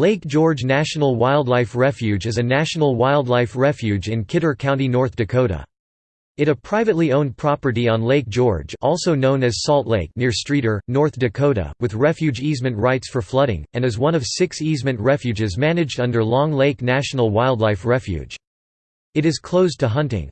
Lake George National Wildlife Refuge is a national wildlife refuge in Kidder County, North Dakota. It a privately owned property on Lake George also known as Salt Lake near Streeter, North Dakota, with refuge easement rights for flooding, and is one of six easement refuges managed under Long Lake National Wildlife Refuge. It is closed to hunting.